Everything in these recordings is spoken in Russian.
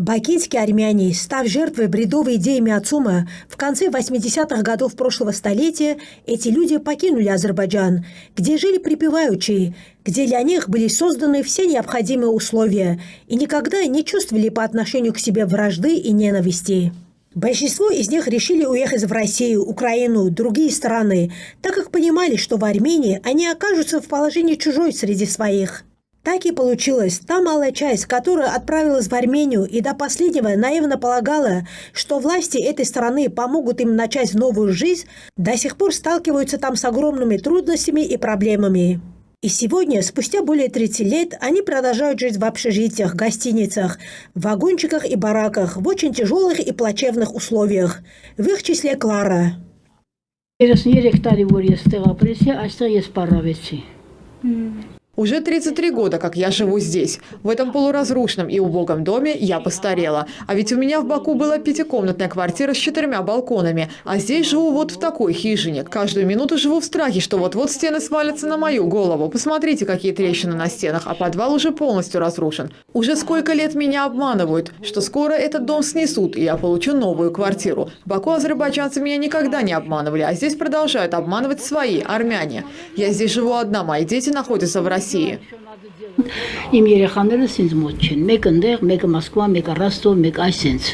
Бакинские армяне, став жертвой бредовой идеи Миацума, в конце 80-х годов прошлого столетия эти люди покинули Азербайджан, где жили припеваючи, где для них были созданы все необходимые условия и никогда не чувствовали по отношению к себе вражды и ненависти. Большинство из них решили уехать в Россию, Украину, другие страны, так как понимали, что в Армении они окажутся в положении чужой среди своих – так и получилось. Та малая часть, которая отправилась в Армению и до последнего наивно полагала, что власти этой страны помогут им начать новую жизнь, до сих пор сталкиваются там с огромными трудностями и проблемами. И сегодня, спустя более 30 лет, они продолжают жить в общежитиях, гостиницах, вагончиках и бараках в очень тяжелых и плачевных условиях. В их числе Клара. 33 տարի որ ես տեղափոխեցի, այստեղ ես պարավեցի։ уже 33 года, как я живу здесь. В этом полуразрушенном и убогом доме я постарела. А ведь у меня в Баку была пятикомнатная квартира с четырьмя балконами. А здесь живу вот в такой хижине. Каждую минуту живу в страхе, что вот-вот стены свалятся на мою голову. Посмотрите, какие трещины на стенах, а подвал уже полностью разрушен. Уже сколько лет меня обманывают, что скоро этот дом снесут, и я получу новую квартиру. В Баку азербайджанцы меня никогда не обманывали, а здесь продолжают обманывать свои, армяне. Я здесь живу одна, мои дети находятся в России. России. Իմ երեխաներս ինձ մոտ չեն։ Մեկը ընդեղ, մեկը Մոսկվա, մեկը Ռոստով, մեկը այսենց։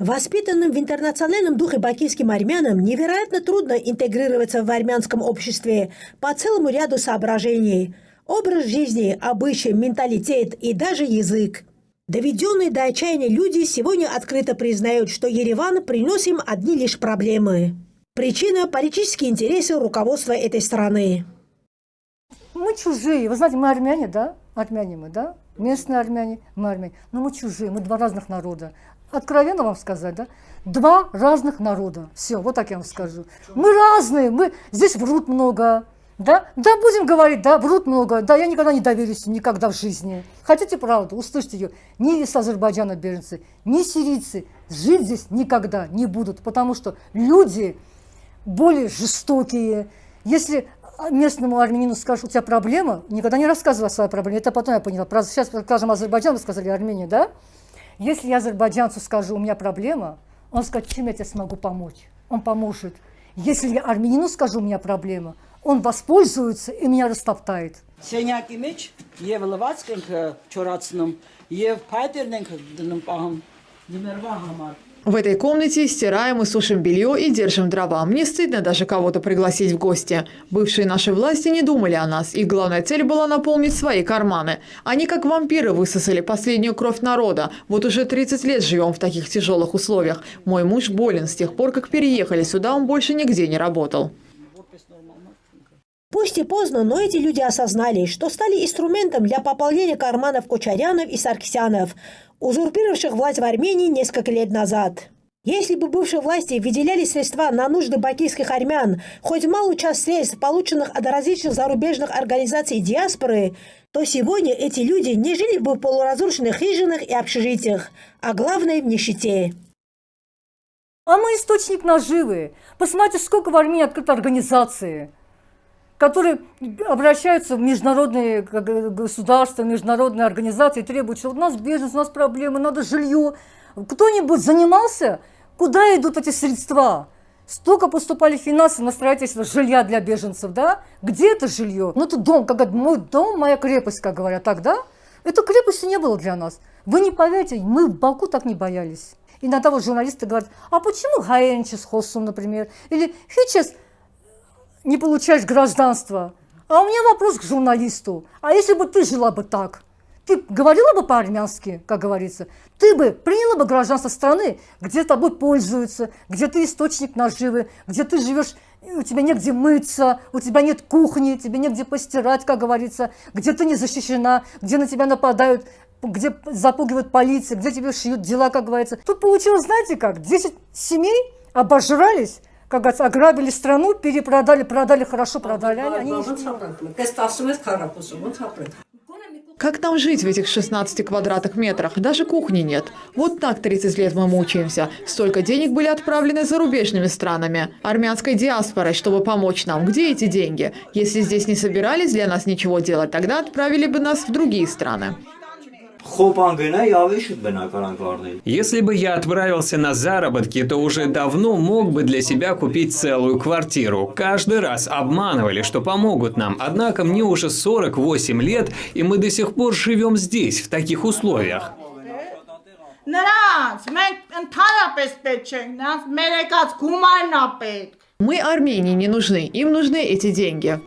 Воспитанным в интернациональном духе бакинским армянам невероятно трудно интегрироваться в армянском обществе по целому ряду соображений. Образ жизни, обычаи, менталитет и даже язык. Доведенные до отчаяния люди сегодня открыто признают, что Ереван принес им одни лишь проблемы. Причина – политические интересы руководства этой страны. Мы чужие. Вы знаете, мы армяне, да? Армяне мы, да? Местные армяне, мы армяне. Но мы чужие, мы два разных народа. Откровенно вам сказать, да? Два разных народа. Все, вот так я вам скажу. Мы разные, мы здесь врут много. Да? Да, будем говорить, да, врут много. Да, я никогда не доверюсь, никогда в жизни. Хотите правду? Услышьте ее. Ни из Азербайджана беженцы, ни сирийцы жить здесь никогда не будут, потому что люди более жестокие. Если местному армянину скажешь, у тебя проблема, никогда не рассказывай о своей проблеме. Это потом я поняла. Сейчас, скажем, Азербайджан, вы сказали Армения, да? Если я азербайджанцу скажу, у меня проблема, он скажет, чем я тебе смогу помочь? Он поможет. Если я армянину скажу, у меня проблема, он воспользуется и меня растоптает. Սենյակի մեջ եւ լվացք ենք չորացնում եւ փայտերն ենք դնում պահում ձմեռվա համար в этой комнате стираем и сушим белье и держим дрова. Мне стыдно даже кого-то пригласить в гости. Бывшие наши власти не думали о нас. Их главная цель была наполнить свои карманы. Они как вампиры высосали последнюю кровь народа. Вот уже 30 лет живем в таких тяжелых условиях. Мой муж болен. С тех пор, как переехали сюда, он больше нигде не работал. Пусть и поздно, но эти люди осознали, что стали инструментом для пополнения карманов Кучарянов и Сарксянов, узурпировавших власть в Армении несколько лет назад. Если бы бывшие власти выделяли средства на нужды бакийских армян, хоть малую часть средств, полученных от различных зарубежных организаций диаспоры, то сегодня эти люди не жили бы в полуразрушенных хижинах и общежитиях, а главное – в нищете. А мы источник наживы. Посмотрите, сколько в Армении открыто организации – которые обращаются в международные государства, международные организации, требуют, что у нас бизнес, у нас проблемы, надо жилье. Кто-нибудь занимался? Куда идут эти средства? Столько поступали финансы на строительство жилья для беженцев, да? Где это жилье? Ну, это дом, как мой дом, моя крепость, как говорят тогда. Это крепости не было для нас. Вы не поверите, мы в Баку так не боялись. Иногда вот журналисты говорят, а почему Гаенчес Хосум, например, или Хичес не получаешь гражданство. А у меня вопрос к журналисту. А если бы ты жила бы так? Ты говорила бы по-армянски, как говорится? Ты бы приняла бы гражданство страны, где тобой пользуются, где ты источник наживы, где ты живешь, у тебя негде мыться, у тебя нет кухни, тебе негде постирать, как говорится, где ты не защищена, где на тебя нападают, где запугивают полиция, где тебе шьют дела, как говорится. Тут получилось, знаете как, 10 семей обожрались, как говорится, ограбили страну, перепродали, продали хорошо, продали. Они, они как нам жить в этих 16 квадратных метрах? Даже кухни нет. Вот так 30 лет мы мучаемся. Столько денег были отправлены зарубежными странами, армянской диаспорой, чтобы помочь нам. Где эти деньги? Если здесь не собирались для нас ничего делать, тогда отправили бы нас в другие страны. Если бы я отправился на заработки, то уже давно мог бы для себя купить целую квартиру. Каждый раз обманывали, что помогут нам. Однако мне уже 48 лет, и мы до сих пор живем здесь, в таких условиях. Мы Армении не нужны, им нужны эти деньги.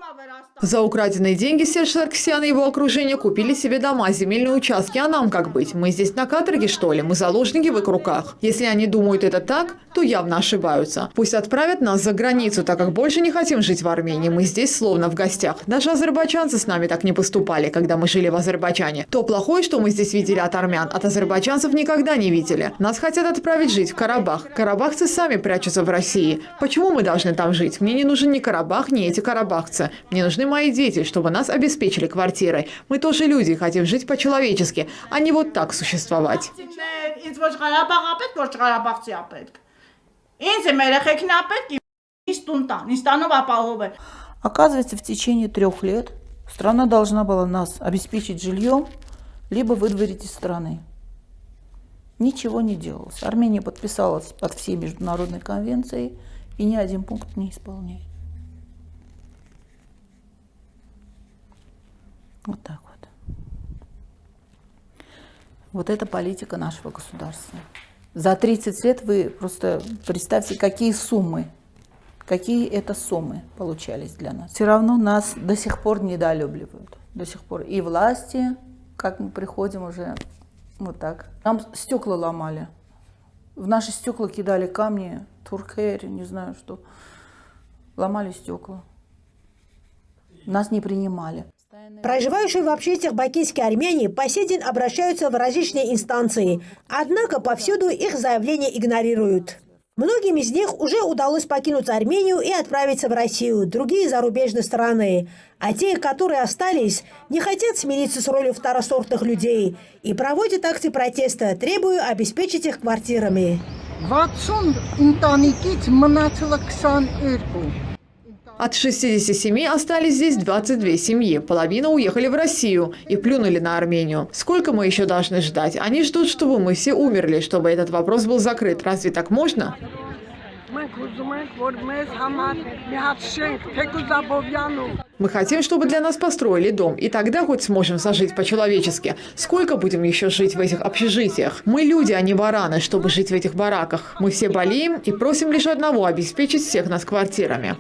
За украденные деньги Серж Саркисян и его окружение купили себе дома, земельные участки. А нам как быть? Мы здесь на каторге, что ли? Мы заложники в их руках? Если они думают это так, то явно ошибаются. Пусть отправят нас за границу, так как больше не хотим жить в Армении. Мы здесь словно в гостях. Даже азербайджанцы с нами так не поступали, когда мы жили в Азербайджане. То плохое, что мы здесь видели от армян, от азербайджанцев никогда не видели. Нас хотят отправить жить в Карабах. Карабахцы сами прячутся в России. Почему мы должны там жить? Мне не нужен ни Карабах, ни эти карабахцы. Мне нужны мои дети, чтобы нас обеспечили квартирой. Мы тоже люди, хотим жить по-человечески, а не вот так существовать. Оказывается, в течение трех лет страна должна была нас обеспечить жильем, либо выдворить из страны. Ничего не делалось. Армения подписалась под все международные конвенции, и ни один пункт не исполняет. Вот так вот. Вот это политика нашего государства. За 30 лет вы просто представьте, какие суммы, какие это суммы получались для нас. Все равно нас до сих пор недолюбливают. До сих пор. И власти, как мы приходим уже вот так. Нам стекла ломали. В наши стекла кидали камни, туркери, не знаю что. Ломали стекла. Нас не принимали. Проживающие в обществах бакинские армяне по сей день обращаются в различные инстанции, однако повсюду их заявления игнорируют. Многим из них уже удалось покинуть Армению и отправиться в Россию, другие зарубежные страны. А те, которые остались, не хотят смириться с ролью второсортных людей и проводят акции протеста, требуя обеспечить их квартирами. 60 ընտանիքից մնացել է 22։ от 67 остались здесь 22 семьи. Половина уехали в Россию и плюнули на Армению. Сколько мы еще должны ждать? Они ждут, чтобы мы все умерли, чтобы этот вопрос был закрыт. Разве так можно? Мы хотим, чтобы для нас построили дом, и тогда хоть сможем сожить по-человечески. Сколько будем еще жить в этих общежитиях? Мы люди, а не бараны, чтобы жить в этих бараках. Мы все болеем и просим лишь одного – обеспечить всех нас квартирами.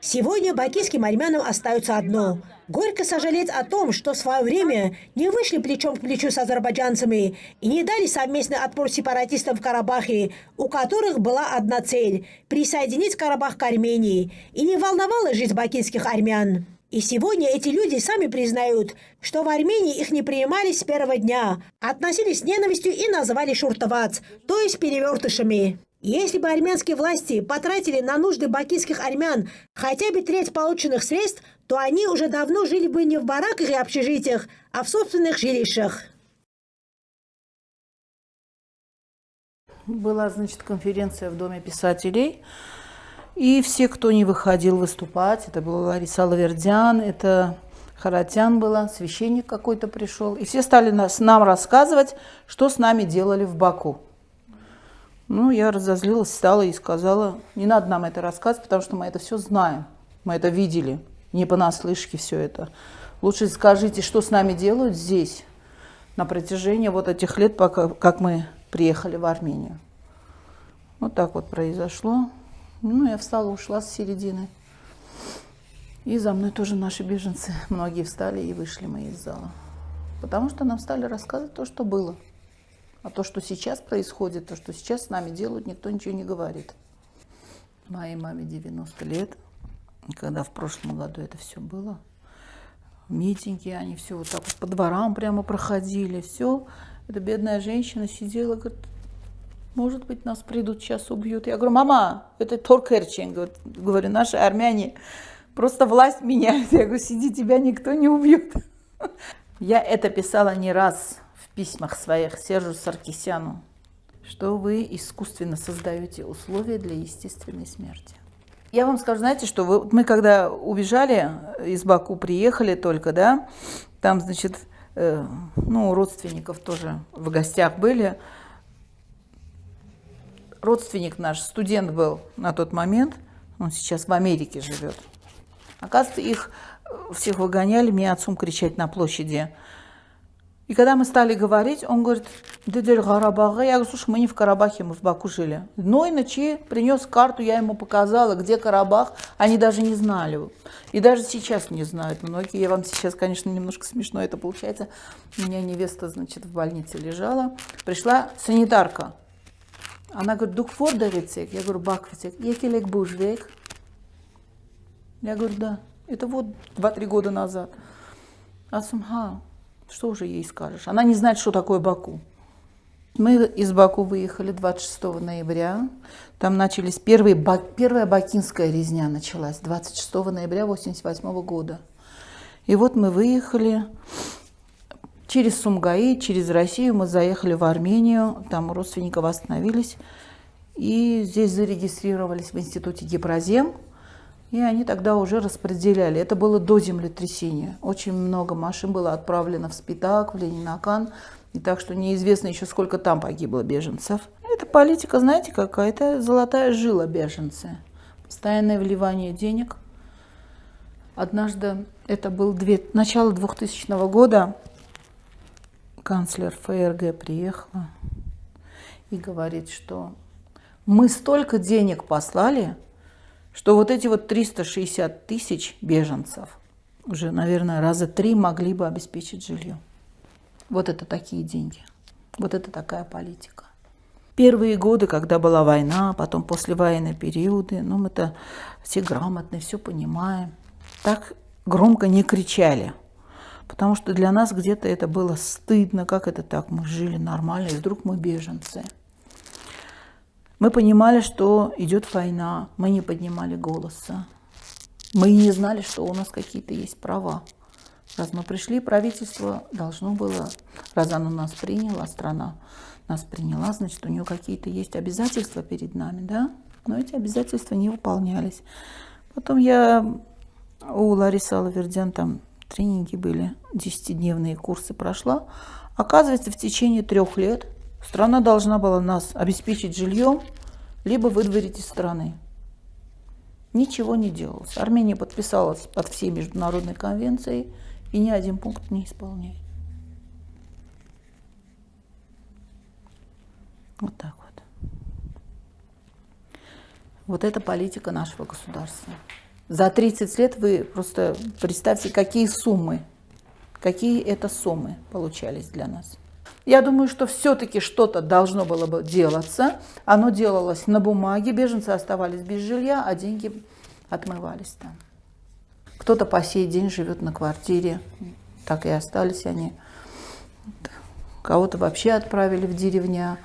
Сегодня бакинским армянам остается одно – горько сожалеть о том, что в свое время не вышли плечом к плечу с азербайджанцами и не дали совместный отпор сепаратистам в Карабахе, у которых была одна цель – присоединить Карабах к Армении, и не волновала жизнь бакинских армян. И сегодня эти люди сами признают, что в Армении их не принимали с первого дня, относились с ненавистью и называли шуртовац, то есть перевертышами. Если бы армянские власти потратили на нужды бакинских армян хотя бы треть полученных средств, то они уже давно жили бы не в бараках и общежитиях, а в собственных жилищах. Была, значит, конференция в Доме писателей. И все, кто не выходил выступать, это была Лариса Лавердян, это Харатян была, священник какой-то пришел. И все стали нас, нам рассказывать, что с нами делали в Баку. Ну, я разозлилась, встала и сказала, не надо нам это рассказывать, потому что мы это все знаем, мы это видели, не понаслышке все это. Лучше скажите, что с нами делают здесь на протяжении вот этих лет, пока, как мы приехали в Армению. Вот так вот произошло. Ну, я встала, ушла с середины. И за мной тоже наши беженцы, многие встали и вышли мы из зала. Потому что нам стали рассказывать то, что было. А то, что сейчас происходит, то, что сейчас с нами делают, никто ничего не говорит. Моей маме 90 лет, когда в прошлом году это все было, митинги, они все вот так вот по дворам прямо проходили, все. Эта бедная женщина сидела, говорит, может быть, нас придут, сейчас убьют. Я говорю, мама, это Торкерчен, говорю, наши армяне, просто власть меняет. Я говорю, сиди, тебя никто не убьет. Я это писала не раз, письмах своих Сержу Саркисяну, что вы искусственно создаете условия для естественной смерти. Я вам скажу, знаете, что вы, мы когда убежали из Баку, приехали только, да, там, значит, э, ну, родственников тоже в гостях были. Родственник наш, студент был на тот момент, он сейчас в Америке живет. Оказывается, их э, всех выгоняли, мне отцом кричать на площади. И когда мы стали говорить, он говорит, Дедель Гарабага. Я говорю, слушай, мы не в Карабахе, мы в Баку жили. Но и ночи принес карту, я ему показала, где Карабах. Они даже не знали. И даже сейчас не знают многие. Я вам сейчас, конечно, немножко смешно это получается. У меня невеста, значит, в больнице лежала. Пришла санитарка. Она говорит, дук фордовицек. Я говорю, баквицек. Екелек бужвек. Я говорю, да. Это вот 2-3 года назад. Асумха. Что уже ей скажешь? Она не знает, что такое Баку. Мы из Баку выехали 26 ноября. Там начались первые, первая бакинская резня началась 26 ноября 1988 года. И вот мы выехали через Сумгаи, через Россию мы заехали в Армению, там у родственников остановились. И здесь зарегистрировались в институте Гепрозем. И они тогда уже распределяли. Это было до землетрясения. Очень много машин было отправлено в Спитак, в Ленинакан. И так что неизвестно еще, сколько там погибло беженцев. Это политика, знаете, какая-то золотая жила беженцы. Постоянное вливание денег. Однажды, это был две, начало 2000 года, канцлер ФРГ приехала и говорит, что мы столько денег послали, что вот эти вот 360 тысяч беженцев уже, наверное, раза три могли бы обеспечить жилье. Вот это такие деньги. Вот это такая политика. Первые годы, когда была война, потом послевоенные периоды, ну, мы-то все грамотные, все понимаем. Так громко не кричали. Потому что для нас где-то это было стыдно, как это так, мы жили нормально, и вдруг мы беженцы. Мы понимали, что идет война, мы не поднимали голоса. Мы не знали, что у нас какие-то есть права. Раз мы пришли, правительство должно было, раз оно нас приняло, страна нас приняла, значит, у нее какие-то есть обязательства перед нами, да? Но эти обязательства не выполнялись. Потом я у Ларисы Алавердян там тренинги были, десятидневные курсы прошла. Оказывается, в течение трех лет Страна должна была нас обеспечить жильем, либо выдворить из страны. Ничего не делалось. Армения подписалась под все международные конвенции и ни один пункт не исполняет. Вот так вот. Вот это политика нашего государства. За 30 лет вы просто представьте, какие суммы, какие это суммы получались для нас. Я думаю, что все-таки что-то должно было бы делаться. Оно делалось на бумаге, беженцы оставались без жилья, а деньги отмывались там. Кто-то по сей день живет на квартире, так и остались они. Кого-то вообще отправили в деревня,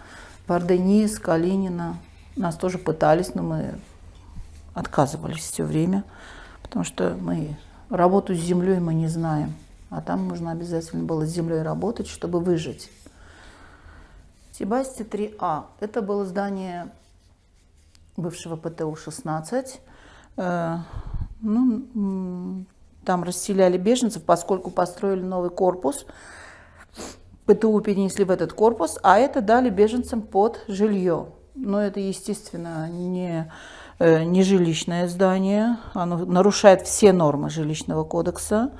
в Арденис, Калинина. Нас тоже пытались, но мы отказывались все время, потому что мы работу с землей мы не знаем. А там нужно обязательно было с землей работать, чтобы выжить. Себасти 3А. Это было здание бывшего ПТУ-16. Э, ну, там расселяли беженцев, поскольку построили новый корпус. ПТУ перенесли в этот корпус, а это дали беженцам под жилье. Но это, естественно, не, э, не жилищное здание. Оно нарушает все нормы жилищного кодекса.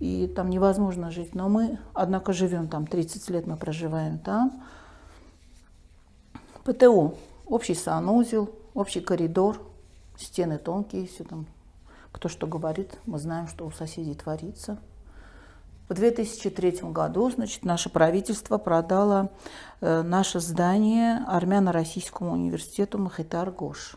И там невозможно жить. Но мы, однако, живем там. 30 лет мы проживаем там. ПТУ, общий санузел, общий коридор, стены тонкие, все там, кто что говорит, мы знаем, что у соседей творится. В 2003 году, значит, наше правительство продало э, наше здание Армяно-Российскому университету Махитар-Гош.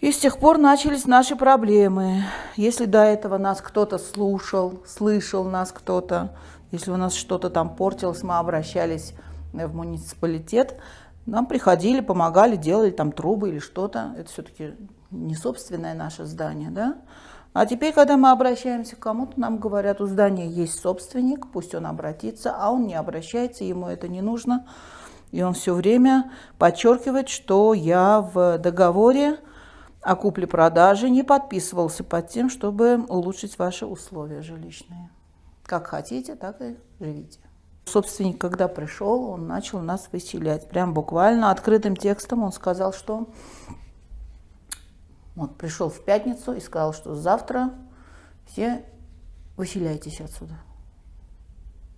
И с тех пор начались наши проблемы. Если до этого нас кто-то слушал, слышал нас кто-то, если у нас что-то там портилось, мы обращались в муниципалитет, нам приходили, помогали, делали там трубы или что-то. Это все-таки не собственное наше здание, да? А теперь, когда мы обращаемся к кому-то, нам говорят, у здания есть собственник, пусть он обратится, а он не обращается, ему это не нужно. И он все время подчеркивает, что я в договоре о купле-продаже не подписывался под тем, чтобы улучшить ваши условия жилищные. Как хотите, так и живите. Собственник, когда пришел, он начал нас выселять. Прям буквально открытым текстом он сказал, что... Вот пришел в пятницу и сказал, что завтра все выселяйтесь отсюда.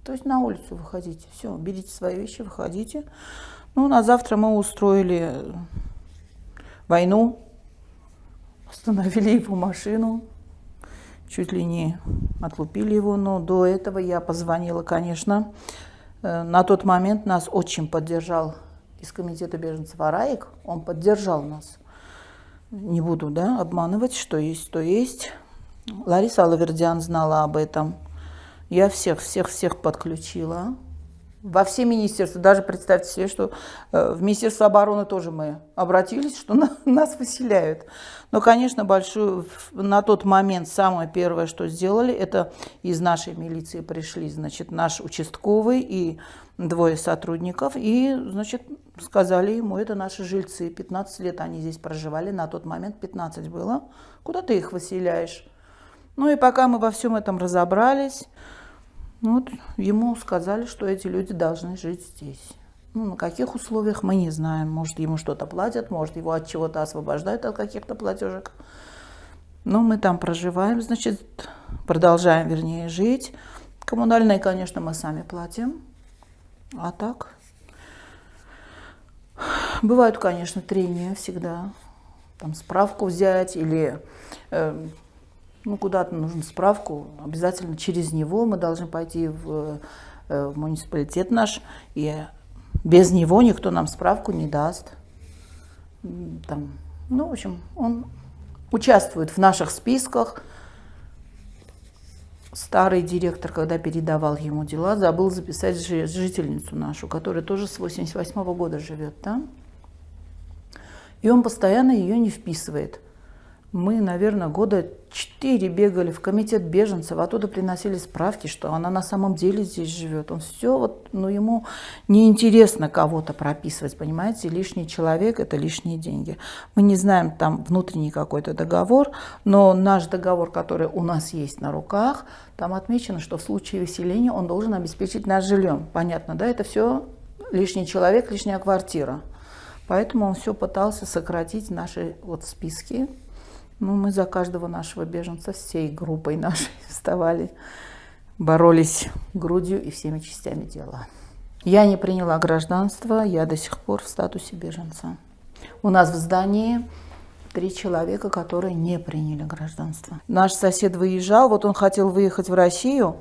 То есть на улицу выходите. Все, берите свои вещи, выходите. Ну, на завтра мы устроили войну, остановили его машину, чуть ли не отлупили его, но до этого я позвонила, конечно. Э, на тот момент нас очень поддержал из комитета беженцев Араик, он поддержал нас. Не буду да, обманывать, что есть, то есть. Лариса Алавердян знала об этом. Я всех, всех, всех подключила во все министерства. Даже представьте себе, что э, в Министерство обороны тоже мы обратились, что на, нас выселяют. Но, конечно, большую, на тот момент самое первое, что сделали, это из нашей милиции пришли, значит, наш участковый и двое сотрудников, и, значит, сказали ему, это наши жильцы, 15 лет они здесь проживали, на тот момент 15 было, куда ты их выселяешь? Ну и пока мы во всем этом разобрались, вот ему сказали, что эти люди должны жить здесь. Ну, на каких условиях, мы не знаем. Может, ему что-то платят, может, его от чего-то освобождают от каких-то платежек. Но мы там проживаем, значит, продолжаем, вернее, жить. Коммунальные, конечно, мы сами платим. А так? Бывают, конечно, трения всегда. Там справку взять или э, ну, куда-то нужно справку, обязательно через него мы должны пойти в, э, в муниципалитет наш, и без него никто нам справку не даст. Там, ну, в общем, он участвует в наших списках. Старый директор, когда передавал ему дела, забыл записать жительницу нашу, которая тоже с 88 -го года живет там. И он постоянно ее не вписывает. Мы, наверное, года четыре бегали в комитет беженцев, оттуда приносили справки, что она на самом деле здесь живет. Он все, вот, ну, ему неинтересно кого-то прописывать, понимаете, лишний человек – это лишние деньги. Мы не знаем там внутренний какой-то договор, но наш договор, который у нас есть на руках, там отмечено, что в случае выселения он должен обеспечить нас жильем. Понятно, да, это все лишний человек, лишняя квартира. Поэтому он все пытался сократить наши вот списки, ну, мы за каждого нашего беженца всей группой нашей вставали, боролись грудью и всеми частями тела. Я не приняла гражданство, я до сих пор в статусе беженца. У нас в здании три человека, которые не приняли гражданство. Наш сосед выезжал, вот он хотел выехать в Россию,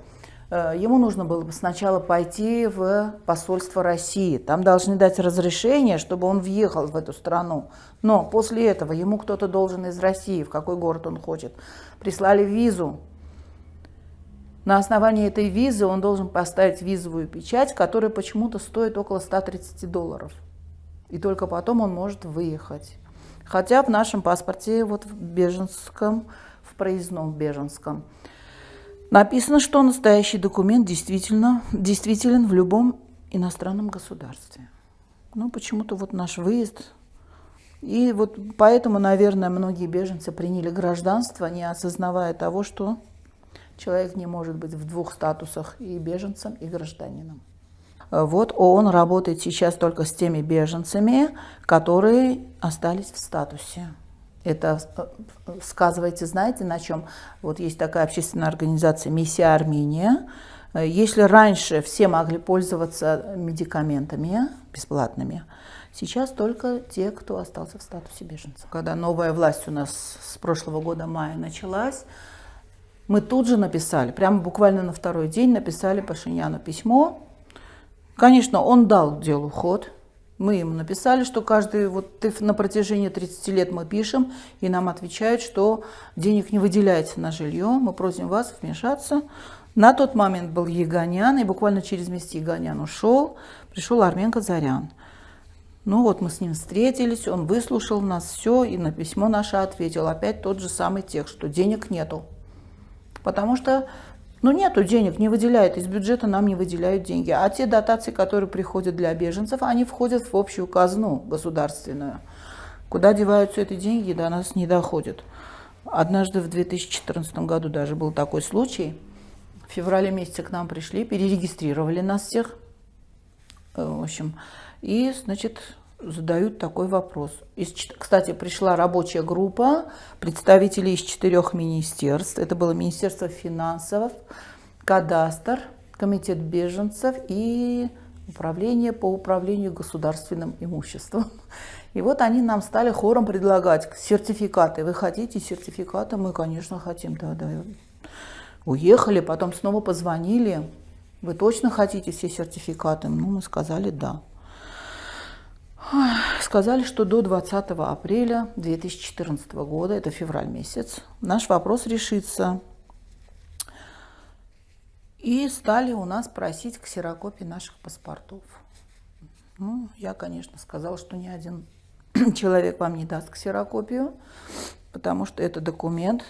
ему нужно было бы сначала пойти в посольство России. Там должны дать разрешение, чтобы он въехал в эту страну. Но после этого ему кто-то должен из России, в какой город он хочет, прислали визу. На основании этой визы он должен поставить визовую печать, которая почему-то стоит около 130 долларов. И только потом он может выехать. Хотя в нашем паспорте, вот в беженском, в проездном беженском, Написано, что настоящий документ действительно действителен в любом иностранном государстве. Ну, почему-то вот наш выезд. И вот поэтому, наверное, многие беженцы приняли гражданство, не осознавая того, что человек не может быть в двух статусах и беженцем, и гражданином. Вот ООН работает сейчас только с теми беженцами, которые остались в статусе. Это э, сказывается, знаете, на чем? Вот есть такая общественная организация «Миссия Армения». Э, если раньше все могли пользоваться медикаментами бесплатными, сейчас только те, кто остался в статусе беженца. Когда новая власть у нас с прошлого года мая началась, мы тут же написали, прямо буквально на второй день написали Пашиняну письмо. Конечно, он дал делу ход, мы ему написали, что каждый, вот на протяжении 30 лет мы пишем, и нам отвечают, что денег не выделяется на жилье, мы просим вас вмешаться. На тот момент был Егонян, и буквально через месяц Егонян ушел, пришел Армен Казарян. Ну вот мы с ним встретились, он выслушал нас все, и на письмо наше ответил. Опять тот же самый текст, что денег нету. Потому что но ну, нету денег, не выделяют, из бюджета нам не выделяют деньги. А те дотации, которые приходят для беженцев, они входят в общую казну государственную. Куда деваются эти деньги, до нас не доходят. Однажды в 2014 году даже был такой случай. В В феврале месяце к нам пришли, перерегистрировали нас всех. Э, в общем, и, значит, задают такой вопрос. Из, кстати, пришла рабочая группа представителей из четырех министерств. Это было Министерство финансов, Кадастр, Комитет беженцев и Управление по управлению государственным имуществом. И вот они нам стали хором предлагать сертификаты. Вы хотите сертификаты? Мы, конечно, хотим. Да, да. Уехали, потом снова позвонили. Вы точно хотите все сертификаты? Ну, мы сказали да. Сказали, что до 20 апреля 2014 года, это февраль месяц, наш вопрос решится. И стали у нас просить ксерокопии наших паспортов. Ну, я, конечно, сказала, что ни один человек вам не даст ксерокопию, потому что это документ,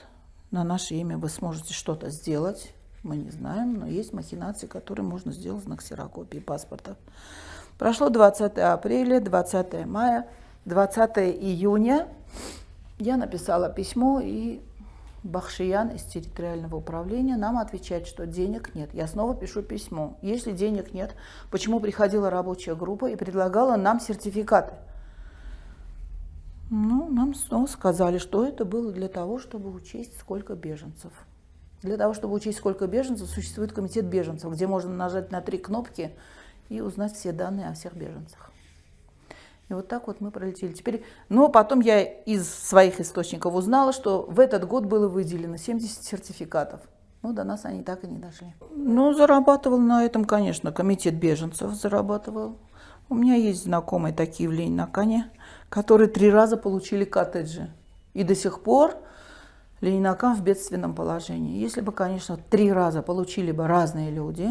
на наше имя вы сможете что-то сделать, мы не знаем, но есть махинации, которые можно сделать на ксерокопии паспорта. Прошло 20 апреля, 20 мая, 20 июня. Я написала письмо, и Бахшиян из территориального управления нам отвечает, что денег нет. Я снова пишу письмо. Если денег нет, почему приходила рабочая группа и предлагала нам сертификаты? Ну, нам снова сказали, что это было для того, чтобы учесть, сколько беженцев. Для того, чтобы учесть, сколько беженцев, существует комитет беженцев, где можно нажать на три кнопки и узнать все данные о всех беженцах. И вот так вот мы пролетели. Теперь, но потом я из своих источников узнала, что в этот год было выделено 70 сертификатов. Но до нас они так и не дошли. Ну, зарабатывал на этом, конечно, комитет беженцев зарабатывал. У меня есть знакомые такие в Ленинакане, которые три раза получили коттеджи. И до сих пор Ленинакан в бедственном положении. Если бы, конечно, три раза получили бы разные люди,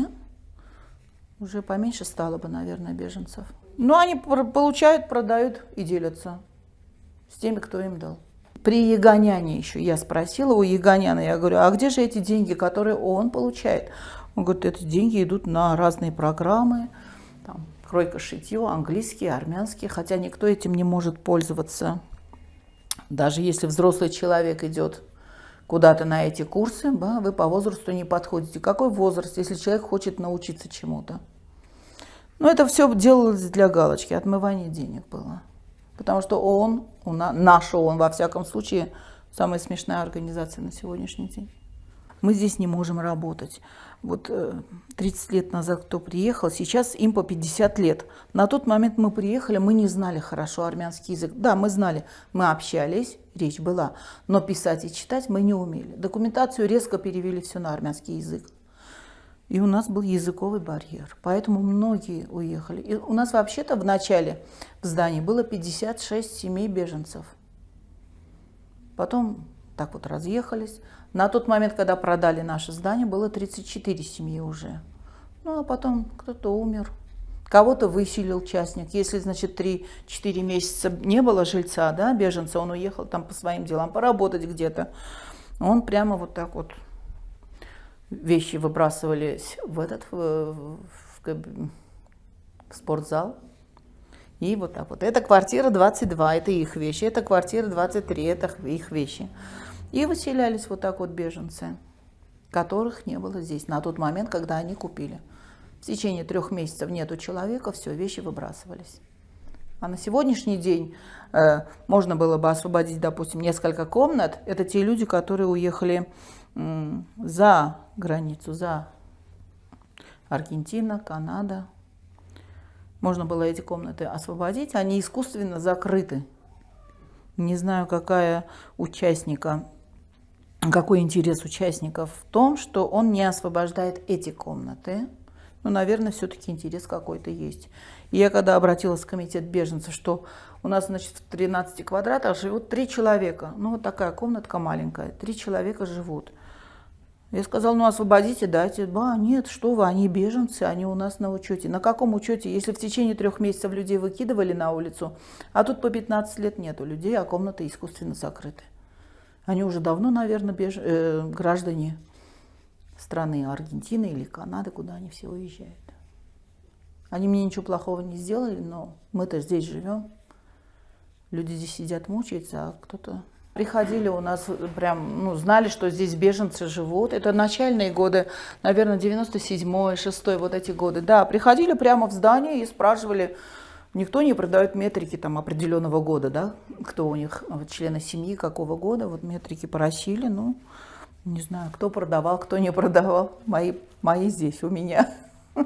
уже поменьше стало бы, наверное, беженцев. Но они получают, продают и делятся с теми, кто им дал. При Ягоняне еще я спросила у Ягоняна, я говорю, а где же эти деньги, которые он получает? Он говорит, эти деньги идут на разные программы, там, кройка, шитье, английский, армянский, хотя никто этим не может пользоваться. Даже если взрослый человек идет куда-то на эти курсы, вы по возрасту не подходите. Какой возраст, если человек хочет научиться чему-то? Но это все делалось для галочки, отмывание денег было. Потому что ООН, наш ООН, во всяком случае, самая смешная организация на сегодняшний день. Мы здесь не можем работать. Вот 30 э, лет назад кто приехал, сейчас им по 50 лет. На тот момент мы приехали, мы не знали хорошо армянский язык. Да, мы знали, мы общались, речь была, но писать и читать мы не умели. Документацию резко перевели все на армянский язык. И у нас был языковый барьер, поэтому многие уехали. И у нас вообще-то в начале в здании было 56 семей беженцев. Потом так вот разъехались. На тот момент, когда продали наше здание, было 34 семьи уже. Ну, а потом кто-то умер, кого-то выселил частник. Если, значит, 3-4 месяца не было жильца, да, беженца, он уехал там по своим делам, поработать где-то. Он прямо вот так вот вещи выбрасывались в этот в, в, в спортзал. И вот так вот. Это квартира 22, это их вещи. Это квартира 23, это их вещи. И выселялись вот так вот беженцы, которых не было здесь на тот момент, когда они купили. В течение трех месяцев нету человека, все, вещи выбрасывались. А на сегодняшний день э, можно было бы освободить, допустим, несколько комнат. Это те люди, которые уехали за границу, за Аргентина, Канада. Можно было эти комнаты освободить, они искусственно закрыты. Не знаю, какая участника, какой интерес участников в том, что он не освобождает эти комнаты. Ну, наверное, все-таки интерес какой-то есть. И я когда обратилась в комитет беженцев, что у нас, значит, в 13 квадратах живут три человека. Ну, вот такая комнатка маленькая, три человека живут. Я сказал, ну освободите, дайте. Ба, нет, что вы, они беженцы, они у нас на учете. На каком учете, если в течение трех месяцев людей выкидывали на улицу, а тут по 15 лет нету людей, а комнаты искусственно закрыты. Они уже давно, наверное, беж... э, граждане страны Аргентины или Канады, куда они все уезжают. Они мне ничего плохого не сделали, но мы-то здесь живем. Люди здесь сидят, мучаются, а кто-то Приходили у нас, э, прям, ну, знали, что здесь беженцы живут. Это начальные годы, наверное, 97-й, 6 вот эти годы. Да, приходили прямо в здание и спрашивали, никто не продает метрики там определенного года, да, кто у них, вот, члены семьи, какого года, вот метрики просили, ну, не знаю, кто продавал, кто не продавал, мои, мои здесь у меня.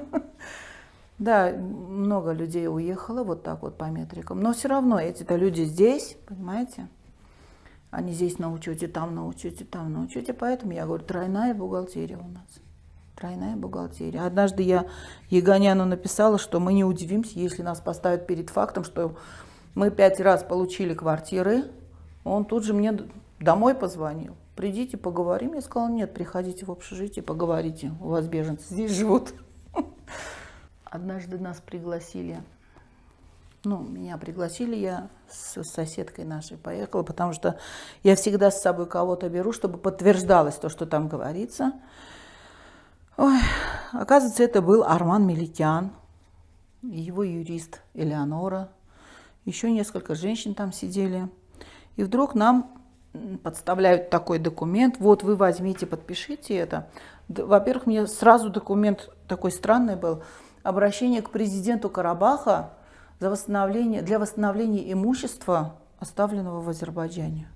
Да, много людей уехало вот так вот по метрикам, но все равно эти-то люди здесь, понимаете? Они здесь на учете, там на учете, там на учете, поэтому я говорю, тройная бухгалтерия у нас. Тройная бухгалтерия. Однажды я Егоняну написала, что мы не удивимся, если нас поставят перед фактом, что мы пять раз получили квартиры. Он тут же мне домой позвонил. Придите, поговорим. Я сказала, нет, приходите в общежитие, поговорите. У вас беженцы здесь живут. Однажды нас пригласили, ну, меня пригласили, я с соседкой нашей поехала, потому что я всегда с собой кого-то беру, чтобы подтверждалось то, что там говорится. Ой, оказывается, это был Арман Меликян, его юрист Элеонора, еще несколько женщин там сидели. И вдруг нам подставляют такой документ, вот вы возьмите, подпишите это. Во-первых, мне сразу документ такой странный был, обращение к президенту Карабаха за восстановление, для восстановления имущества, оставленного в Азербайджане.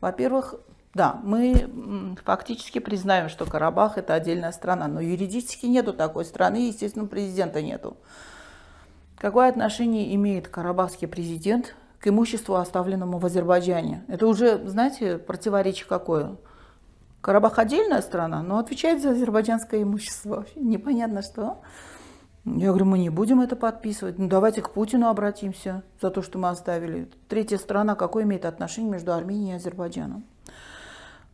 Во-первых, да, мы фактически признаем, что Карабах это отдельная страна, но юридически нету такой страны, естественно, президента нету. Какое отношение имеет карабахский президент к имуществу, оставленному в Азербайджане? Это уже, знаете, противоречие какое? Карабах отдельная страна, но отвечает за азербайджанское имущество. Вообще непонятно что. Я говорю, мы не будем это подписывать. Ну, давайте к Путину обратимся за то, что мы оставили. Третья страна, какое имеет отношение между Арменией и Азербайджаном?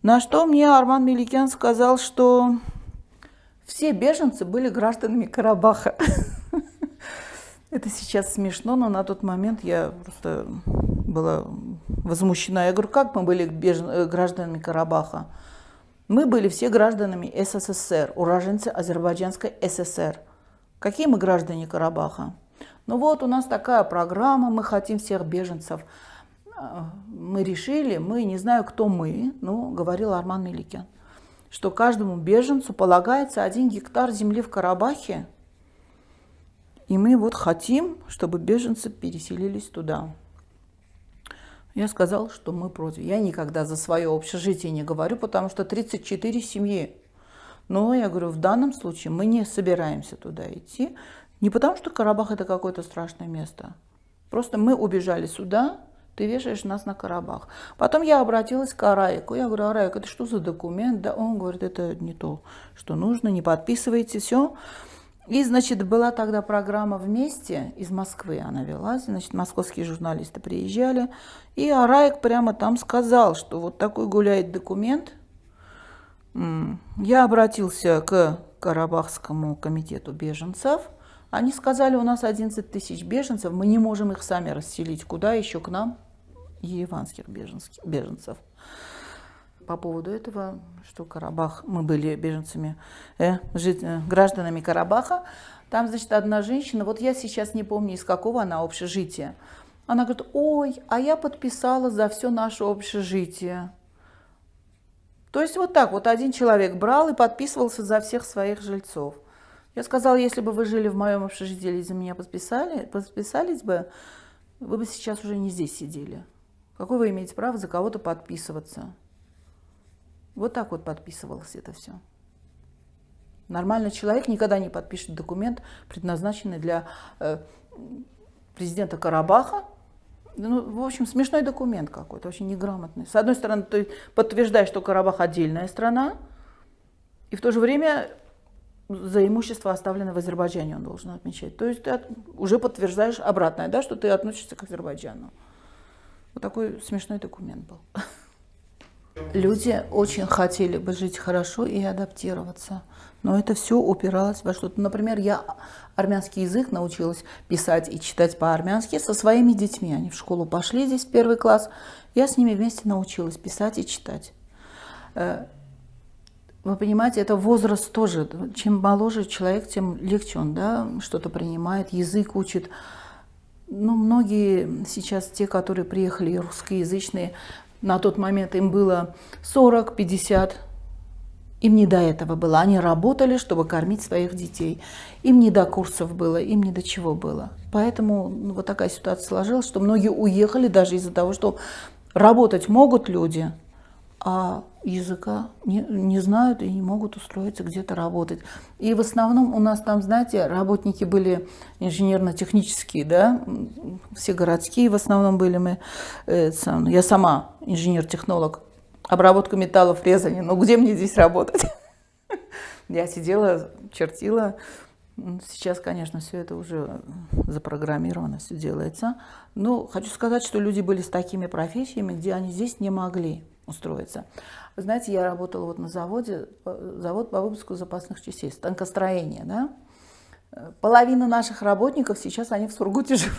На что мне Арман Меликян сказал, что все беженцы были гражданами Карабаха. Это сейчас смешно, но на тот момент я просто была возмущена. Я говорю, как мы были бежен... гражданами Карабаха? Мы были все гражданами СССР, уроженцы Азербайджанской ССР. Какие мы граждане Карабаха? Ну вот у нас такая программа, мы хотим всех беженцев. А, мы решили, мы, не знаю, кто мы, ну, говорил Арман Меликян, что каждому беженцу полагается один гектар земли в Карабахе, и мы вот хотим, чтобы беженцы переселились туда. Я сказал, что мы против. Я никогда за свое общежитие не говорю, потому что 34 семьи но я говорю, в данном случае мы не собираемся туда идти. Не потому, что Карабах это какое-то страшное место. Просто мы убежали сюда, ты вешаешь нас на Карабах. Потом я обратилась к Араику. Я говорю, Араик, это что за документ? Да он говорит, это не то, что нужно, не подписывайте, все. И, значит, была тогда программа «Вместе» из Москвы она велась, значит, московские журналисты приезжали, и Араик прямо там сказал, что вот такой гуляет документ – я обратился к Карабахскому комитету беженцев. Они сказали, у нас 11 тысяч беженцев, мы не можем их сами расселить. Куда еще к нам? Ереванских беженцев. По поводу этого, что Карабах, мы были беженцами, э, жить, э, гражданами Карабаха, там, значит, одна женщина, вот я сейчас не помню, из какого она общежития, она говорит, ой, а я подписала за все наше общежитие. То есть вот так вот один человек брал и подписывался за всех своих жильцов. Я сказала, если бы вы жили в моем общежитии за меня подписали, подписались бы, вы бы сейчас уже не здесь сидели. Какое вы имеете право за кого-то подписываться? Вот так вот подписывалось это все. Нормальный человек никогда не подпишет документ, предназначенный для э, президента Карабаха, ну, в общем, смешной документ какой-то, очень неграмотный. С одной стороны, ты подтверждаешь, что Карабах отдельная страна, и в то же время за имущество, оставленное в Азербайджане, он должен отмечать. То есть ты уже подтверждаешь обратное, да, что ты относишься к Азербайджану. Вот такой смешной документ был. Люди очень хотели бы жить хорошо и адаптироваться. Но это все упиралось во что-то. Например, я армянский язык научилась писать и читать по-армянски со своими детьми. Они в школу пошли здесь в первый класс. Я с ними вместе научилась писать и читать. Э, вы понимаете, это возраст тоже. Чем моложе человек, тем легче он да, что-то принимает, язык учит. Ну, многие сейчас, те, которые приехали русскоязычные, На тот момент им было 40-50 им не до этого было. Они работали, чтобы кормить своих детей. Им не до курсов было, им не до чего было. Поэтому ну, вот такая ситуация сложилась, что многие уехали даже из-за того, что работать могут люди, а языка не, не знают и не могут устроиться где-то работать. И в основном у нас там, знаете, работники были инженерно-технические, да, все городские в основном были мы. Э, я сама инженер-технолог обработка металлов, резание. Ну где мне здесь работать? Я сидела, чертила. Сейчас, конечно, все это уже запрограммировано, все делается. Но хочу сказать, что люди были с такими профессиями, где они здесь не могли устроиться. Знаете, я работала вот на заводе, завод по выпуску запасных частей, станкостроение, да? Половина наших работников сейчас, они в Сургуте живут.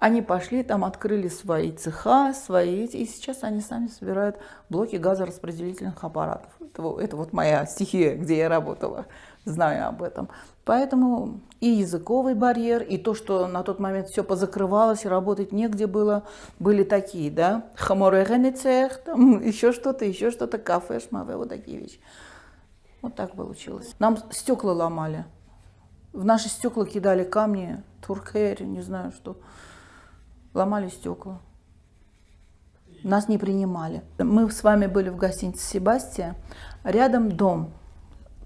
Они пошли, там открыли свои цеха, свои, и сейчас они сами собирают блоки газораспределительных аппаратов. Это, это вот моя стихия, где я работала, знаю об этом. Поэтому и языковый барьер, и то, что на тот момент все позакрывалось, работать негде было, были такие, да, хаморегены цех, там еще что-то, еще что-то, кафе, шмаве, вот такие вещи. Вот так получилось. Нам стекла ломали. В наши стекла кидали камни, туркери, не знаю что ломали стекла. Нас не принимали. Мы с вами были в гостинице «Себастия». Рядом дом,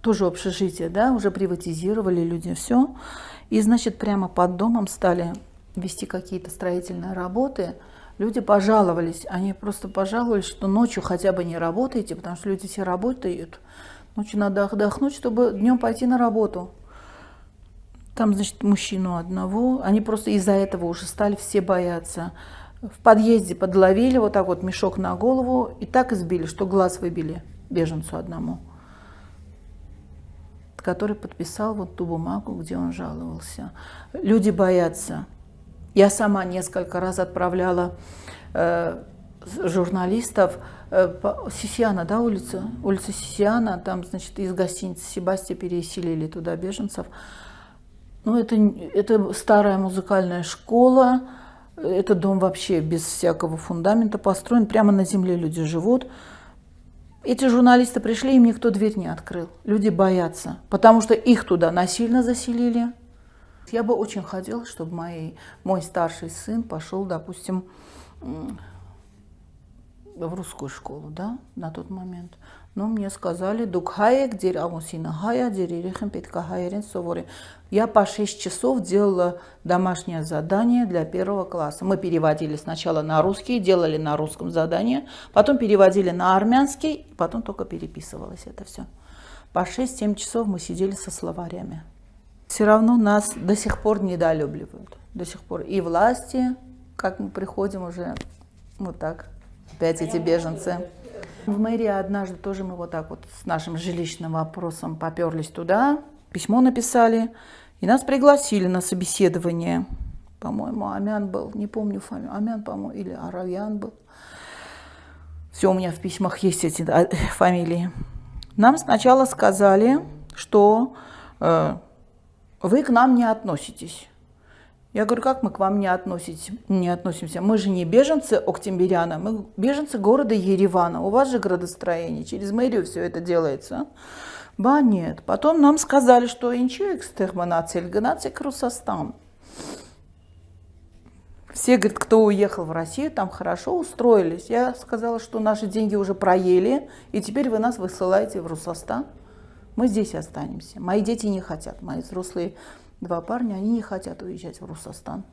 тоже общежитие, да, уже приватизировали люди, все. И, значит, прямо под домом стали вести какие-то строительные работы. Люди пожаловались, они просто пожаловались, что ночью хотя бы не работаете, потому что люди все работают. Ночью надо отдохнуть, чтобы днем пойти на работу. Там, значит, мужчину одного. Они просто из-за этого уже стали все бояться. В подъезде подловили вот так вот мешок на голову и так избили, что глаз выбили беженцу одному, который подписал вот ту бумагу, где он жаловался. Люди боятся. Я сама несколько раз отправляла э, журналистов э, по Сисиана, да, улица? Улица Сисиана, там, значит, из гостиницы Себастья переселили туда беженцев. Ну, это, это старая музыкальная школа, этот дом вообще без всякого фундамента построен, прямо на земле люди живут. Эти журналисты пришли, им никто дверь не открыл. Люди боятся, потому что их туда насильно заселили. Я бы очень хотела, чтобы мои, мой старший сын пошел, допустим, в русскую школу, да, на тот момент. Но мне сказали, дукхаек, дер амусина хая, дерерихем петкахайрен совори. Я по 6 часов делала домашнее задание для первого класса. Мы переводили сначала на русский, делали на русском задание, потом переводили на армянский, потом только переписывалось это все. По 6-7 часов мы сидели со словарями. Все равно нас до сих пор недолюбливают. До сих пор и власти, как мы приходим уже вот так, опять эти беженцы. В мэрии однажды тоже мы вот так вот с нашим жилищным вопросом поперлись туда, письмо написали, и нас пригласили на собеседование. По-моему, Амян был, не помню фамилию, Амян, по-моему, или Аравьян был. Все, у меня в письмах есть эти фамилии. Нам сначала сказали, что э, вы к нам не относитесь. Я говорю, как мы к вам не, относитесь, не относимся? Мы же не беженцы Октябряна, мы беженцы города Еревана. У вас же градостроение, через мэрию все это делается. Ба, нет. Потом нам сказали, что инчу экстерминация, Ильганация Крусостан. Все, говорят, кто уехал в Россию, там хорошо устроились. Я сказала, что наши деньги уже проели, и теперь вы нас высылаете в Русостан. Мы здесь останемся. Мои дети не хотят, мои взрослые два парня, они не хотят уезжать в Русостан.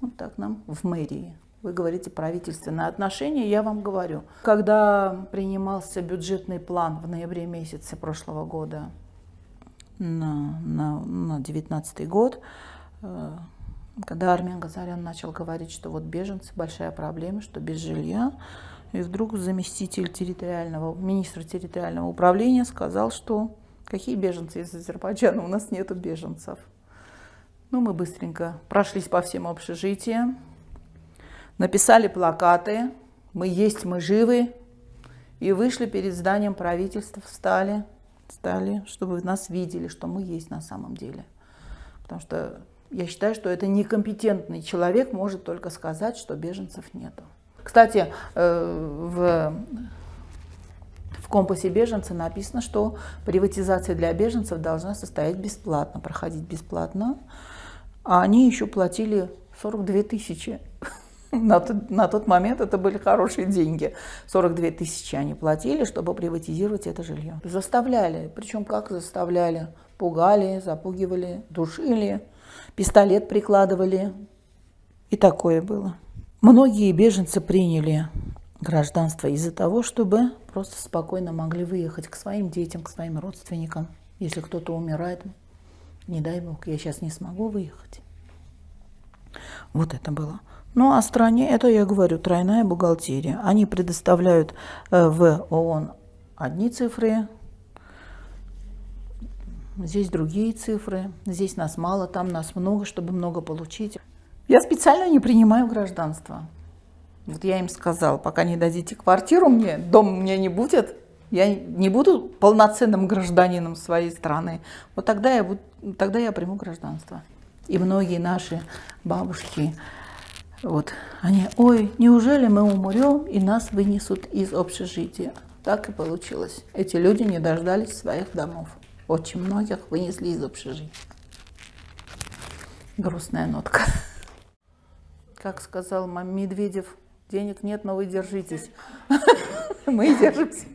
Вот так нам в мэрии. Вы говорите правительственные отношения, я вам говорю. Когда принимался бюджетный план в ноябре месяце прошлого года на, на, на 19 год, э, когда Армен Газарян начал говорить, что вот беженцы большая проблема, что без жилья, и вдруг заместитель территориального, министра территориального управления сказал, что Какие беженцы из Азербайджана? У нас нету беженцев. Ну, мы быстренько прошлись по всем общежитиям, написали плакаты «Мы есть, мы живы» и вышли перед зданием правительства, встали, встали, чтобы нас видели, что мы есть на самом деле. Потому что я считаю, что это некомпетентный человек может только сказать, что беженцев нету. Кстати, э, в, в компасе беженца написано, что приватизация для беженцев должна состоять бесплатно, проходить бесплатно. А они еще платили 42 тысячи. На тот, на тот момент это были хорошие деньги. 42 тысячи они платили, чтобы приватизировать это жилье. Заставляли. Причем как заставляли? Пугали, запугивали, душили, пистолет прикладывали. И такое было. Многие беженцы приняли гражданство из-за того, чтобы просто спокойно могли выехать к своим детям, к своим родственникам. Если кто-то умирает, не дай бог, я сейчас не смогу выехать. Вот это было. Ну, а стране, это я говорю, тройная бухгалтерия. Они предоставляют э, в ООН одни цифры, здесь другие цифры, здесь нас мало, там нас много, чтобы много получить. Я специально не принимаю гражданство. Вот я им сказал, пока не дадите квартиру мне, дом меня не будет, я не буду полноценным гражданином своей страны. Вот тогда я, буду, тогда я приму гражданство. И многие наши бабушки, вот, они, ой, неужели мы умрем и нас вынесут из общежития? Так и получилось. Эти люди не дождались своих домов. Очень многих вынесли из общежития. Грустная нотка. Как сказал Медведев, денег нет, но вы держитесь. Мы держимся.